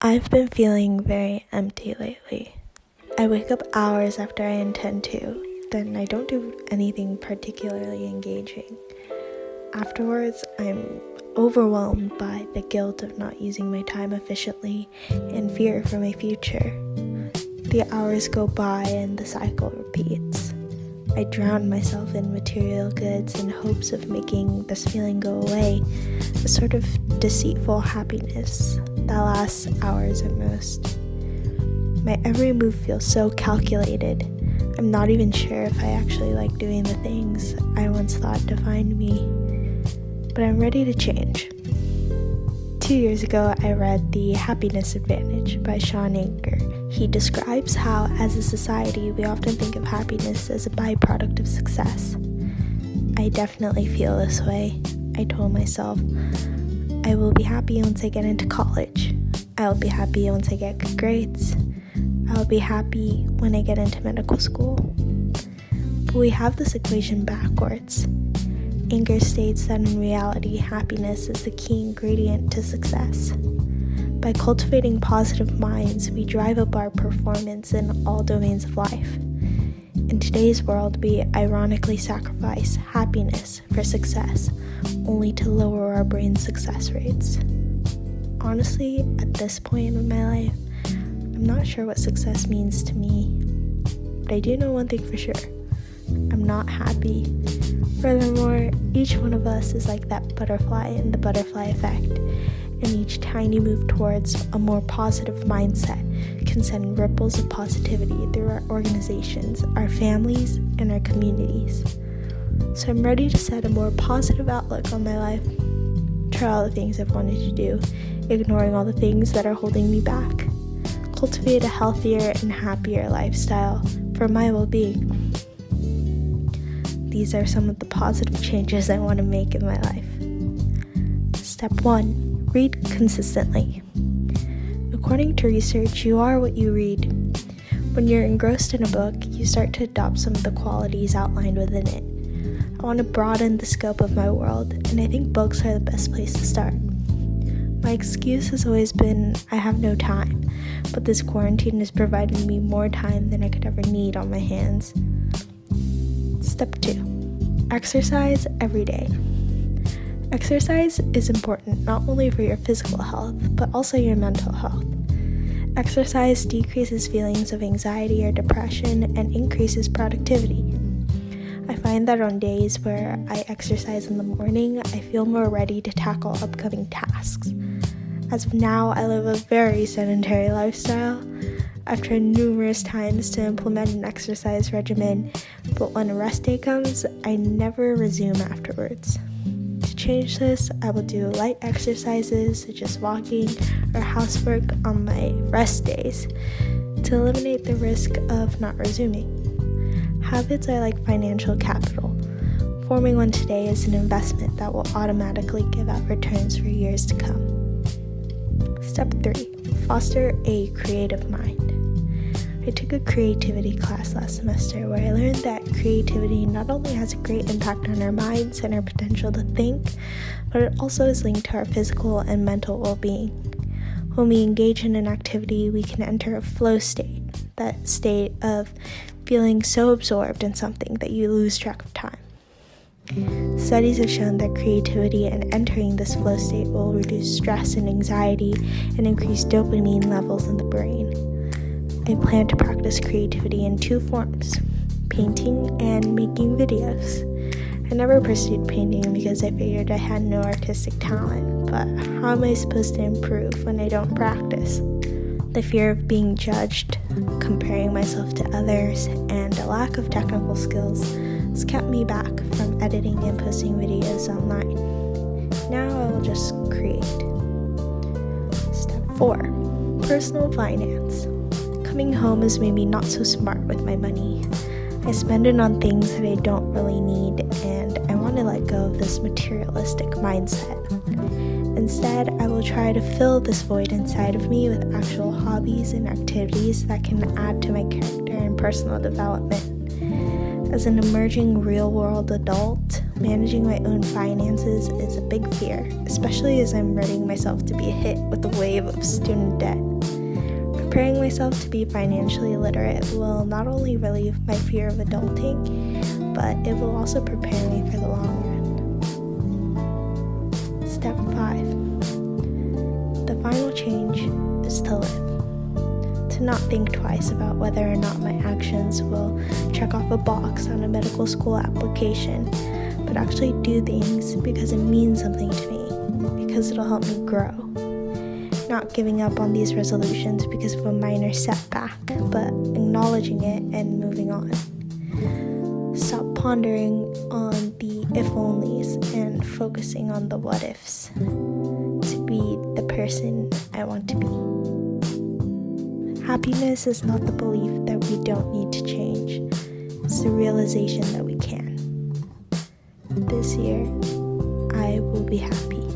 I've been feeling very empty lately. I wake up hours after I intend to, then I don't do anything particularly engaging. Afterwards, I'm overwhelmed by the guilt of not using my time efficiently and fear for my future. The hours go by and the cycle repeats. I drown myself in material goods in hopes of making this feeling go away, a sort of deceitful happiness that lasts hours at most. My every move feels so calculated. I'm not even sure if I actually like doing the things I once thought defined me. But I'm ready to change. Two years ago, I read The Happiness Advantage by Shawn Achor. He describes how, as a society, we often think of happiness as a byproduct of success. I definitely feel this way. I told myself, I will be happy once I get into college. I'll be happy once I get good grades. I'll be happy when I get into medical school. But we have this equation backwards. Achor states that in reality, happiness is the key ingredient to success. By cultivating positive minds, we drive up our performance in all domains of life. In today's world, we ironically sacrifice happiness for success, only to lower our brain's success rates. Honestly, at this point in my life, I'm not sure what success means to me, but I do know one thing for sure I'm not happy. Furthermore, each one of us is like that butterfly in the butterfly effect, and each tiny move towards a more positive mindset can send ripples of positivity through our organizations, our families, and our communities. So I'm ready to set a more positive outlook on my life. Try all the things I've wanted to do, ignoring all the things that are holding me back. Cultivate a healthier and happier lifestyle for my well being. These are some of the positive changes I want to make in my life. Step 1 Read consistently. According to research, you are what you read. When you're engrossed in a book, you start to adopt some of the qualities outlined within it. I want to broaden the scope of my world, and I think books are the best place to start. My excuse has always been I have no time, but this quarantine has provided me more time than I could ever need on my hands. Step 2 Exercise every day. Exercise is important not only for your physical health, but also your mental health. Exercise decreases feelings of anxiety or depression and increases productivity. I find that on days where I exercise in the morning, I feel more ready to tackle upcoming tasks. As of now, I live a very sedentary lifestyle. I've tried numerous times to implement an exercise regimen, but when a rest day comes, I never resume afterwards. Change this, I will do light exercises such as walking or housework on my rest days to eliminate the risk of not resuming. Habits are like financial capital. Forming one today is an investment that will automatically give out returns for years to come. Step 3 Foster a creative mind. I took a creativity class last semester where I learned that creativity not only has a great impact on our minds and our potential to think, but it also is linked to our physical and mental well being. When we engage in an activity, we can enter a flow state, that state of feeling so absorbed in something that you lose track of time. Studies have shown that creativity and entering this flow state will reduce stress and anxiety and increase dopamine levels in the brain. I plan to practice creativity in two forms painting and making videos. I never pursued painting because I figured I had no artistic talent, but how am I supposed to improve when I don't practice? The fear of being judged, comparing myself to others, and a lack of technical skills has kept me back from editing and posting videos online. Now I will just create. Step 4 Personal Finance. Coming home has made me not so smart with my money. I spend it on things that I don't really need, and I want to let go of this materialistic mindset. Instead, I will try to fill this void inside of me with actual hobbies and activities that can add to my character and personal development. As an emerging real world adult, managing my own finances is a big fear, especially as I'm readying myself to be hit with a wave of student debt. Preparing myself to be financially literate will not only relieve my fear of adulting, but it will also prepare me for the long run. Step 5 The final change is to live. To not think twice about whether or not my actions will check off a box on a medical school application, but actually do things because it means something to me, because it'll help me grow not giving up on these resolutions because of a minor setback, but acknowledging it and moving on. Stop pondering on the if onlys and focusing on the what ifs to be the person I want to be. Happiness is not the belief that we don't need to change, it's the realization that we can. This year, I will be happy.